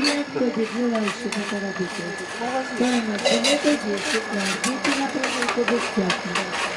リアットできない仕事がで。に、この時、ディープなプロジェクトできてたきます。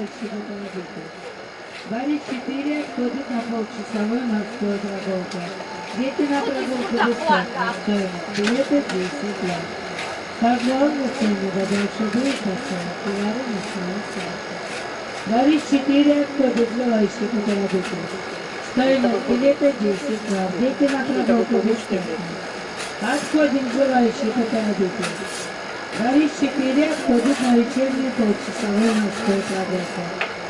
Желающих поторопиться. Борис 4 отходит на полчасовой морской прогулка. Дети на прогулку бесплатно. Стоимость билета 10 рублей. Пожалуйста, не дальше будет поставить. Товары на свою ставку. Борис 4 отходит желающих поторопиться. Стоимость билета 10 рублей. Дети на прогулку бесплатно. Отходим желающих поторопиться. Борис 4 отходит на вечернюю полчасовую морской прогулку.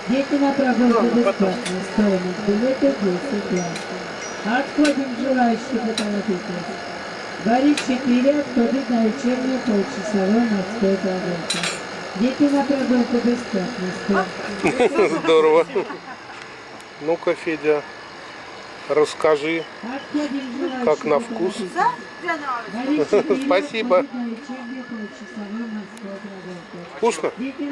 Дети на прогулку бесплатно. Стоимость билета 10 рублей. Отходим желающих поторопиться. Борис 4 отходит на вечернюю полчасовую морской прогулку. Дети на прогулку бесплатно. Стоимость Здорово. Ну-ка, Федя, расскажи. Как на вкус? поторопиться. Борис 4 Спасибо. Вкусно? Дети